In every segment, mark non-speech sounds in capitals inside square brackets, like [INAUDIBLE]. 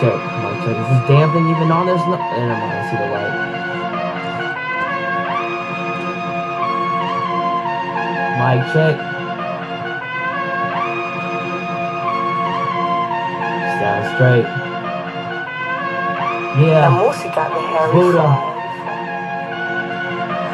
check, mic check. Is this damn thing even on? There's no. eh, Never mind. I see the light. Mic check. Sounds straight. La Yeah. música de Harry Buddha.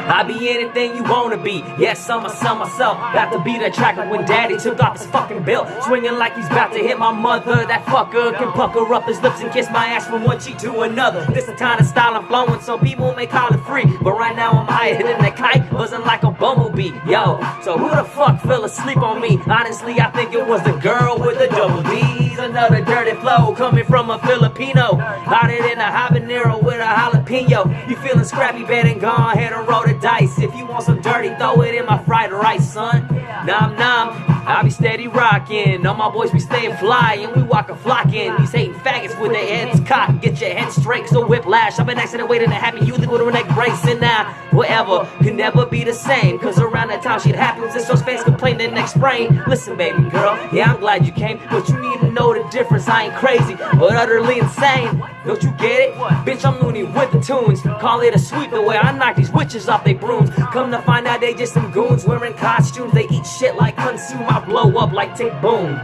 I be anything you wanna be. Yes, I'm a son myself. Got to be the tracker when daddy took off his fucking belt. Swinging like he's about to hit my mother. That fucker can pucker up his lips and kiss my ass from one cheek to another. This the kind of style I'm flowing. Some people may call it free. But right now I'm higher than the kite. Buzzing like a bumblebee. Yo, so who the fuck fell asleep on me? Honestly, I think it was the girl with the double D's. Another dirty flow coming from a Filipino. Hotter than a habanero with a jalapeno. You feeling scrappy, bad and gone. Head and roll the dice. If you want some dirty, throw it in my fried rice, son. Nom nom. I be steady rocking. All my boys be staying fly and we walk a flocking. These hating faggots with their heads cocked. Get your head straight, so whiplash. I've been accident waiting to happen. You with a neck brace and now whatever can never be the same. Cause around that time shit happens, it's those fans complain the next sprain. Listen, baby girl, yeah, I'm glad you came, but you need to know the difference. I ain't crazy, but utterly insane. Don't you get it? Bitch, I'm loony with the tunes. Call it a sweep the way I knock these witches off they brooms. Come to find out they just some goons wearing costumes. They eat shit like consume. I blow up like tick boom.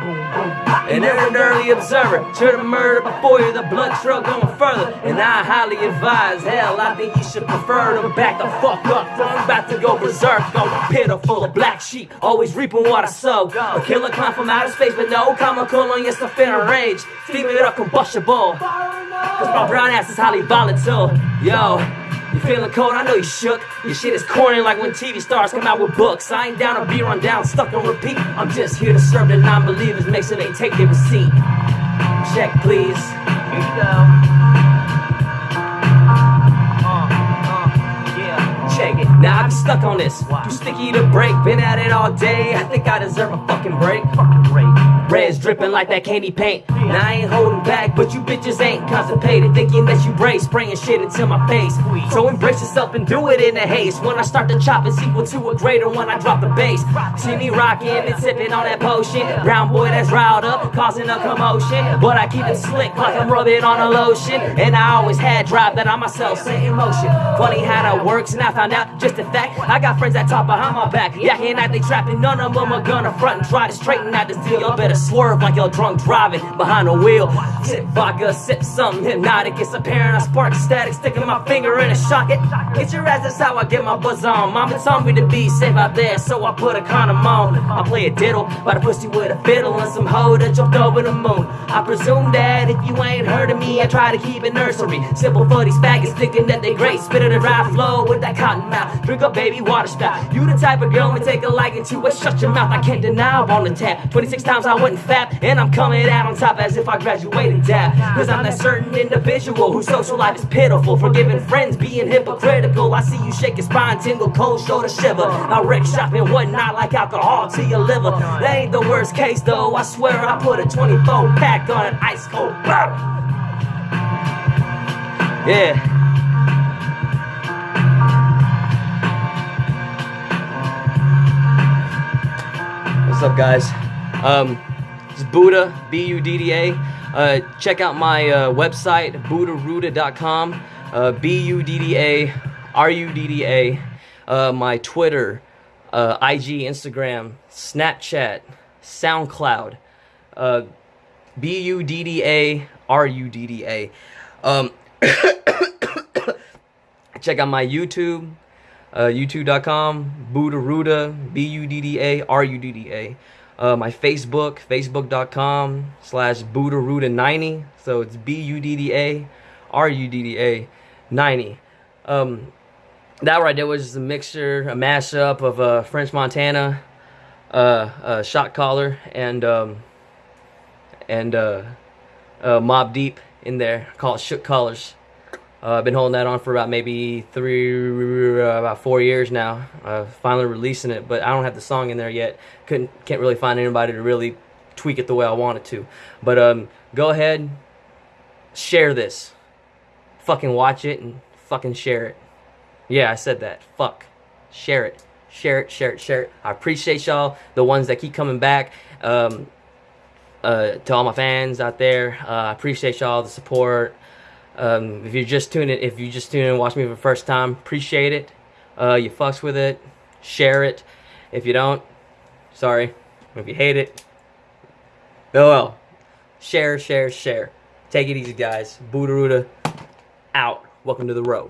And they're an early observer. Should the murder before you, the blood trail going further. And I highly advise, hell, I think you should prefer to back the fuck up. I'm about to go berserk, go pit full of black sheep, always reaping what I sow. A killer clown from outer space, but no comical on your stuff in a rage. Steaming it up combustible. Cause my brown ass is highly volatile. Yo, you feeling cold? I know you shook. Your shit is corny like when TV stars come out with books. I ain't down to be run down, stuck on repeat. I'm just here to serve the non believers, make sure they take their receipt. Check, please. Here you go. Uh, uh, Check it. Now I be stuck on this. Too sticky to break. Been at it all day. I think I deserve a fucking break. Fucking break. Red's dripping like that candy paint. Now I ain't holding back, but you bitches ain't constipated. Thinking that you brave, spraying shit into my face. So embrace yourself and do it in a haste. When I start to chop, it's equal to a greater when I drop the bass. See me rocking and sipping on that potion. Brown boy that's riled up, causing a commotion. But I keep it slick like I'm rubbing on a lotion. And I always had drive that I myself set in motion. Funny how that works, and I found out just a fact. I got friends that talk behind my back. Yeah, Yakking at they trapping, none of them are gonna front and try to straighten out this deal. Y'all better swerve like y'all drunk driving behind the wheel. Sip vodka, sip something hypnotic. It's apparent I spark static, sticking my finger in a socket. Get your ass, that's how I get my buzz on. Mama told me to be safe out there, so I put a condom on. I play a diddle by the pussy with a fiddle and some hoe that jumped over the moon. I presume that if you ain't heard of me, I try to keep it nursery. Simple for these faggots thinking that they great. Spit it around, flow with that cotton mouth. Drink a baby water spout. You the type of girl me take a liking to it. Shut your mouth, I can't deny I'm on the tap. 26 times I wasn't fat, and I'm coming out on top as if I graduated dab. Cause I'm that certain individual whose social life is pitiful. Forgiving friends, being hypocritical. I see you shake your spine, tingle, cold shoulder shiver. I wreck shop and whatnot like alcohol to your liver. That ain't the worst case though. I swear I put a 24 pack on an ice cold bottle. Yeah. What's up, guys? Um, it's Budda, B U D D A. Uh, check out my uh, website, buddarudda.com, uh, B U D D A R U D D A. Uh, my Twitter, uh, IG, Instagram, Snapchat, SoundCloud, uh, B U D D A R U D D A. Um, [COUGHS] check out my YouTube, uh, youtube.com, Buddarudda, B U D D A R U D D A. Uh, my Facebook, facebook.com slash Buddarudda90. So it's B U D D A R U D D A 90. Um, that right there was just a mixture, a mashup of uh, French Montana, uh, uh, Shot Caller, and um, and uh, Mobb Deep in there called Shook Uh, I've been holding that on for about maybe three, uh, about four years now. Uh, finally releasing it, but I don't have the song in there yet. Couldn't, can't really find anybody to really tweak it the way I wanted to. But um, go ahead, share this. Fucking watch it and fucking share it. Yeah, I said that. Fuck. Share it. Share it, share it, share it. I appreciate y'all, the ones that keep coming back. Um, uh, to all my fans out there. Uh, I appreciate y'all the support. Um, if you're just tuning, if you just tune in and watch me for the first time, appreciate it. Uh, you fucks with it, share it. If you don't, sorry. If you hate it, oh well. Share, share, share. Take it easy, guys. Budda out. Welcome to the road.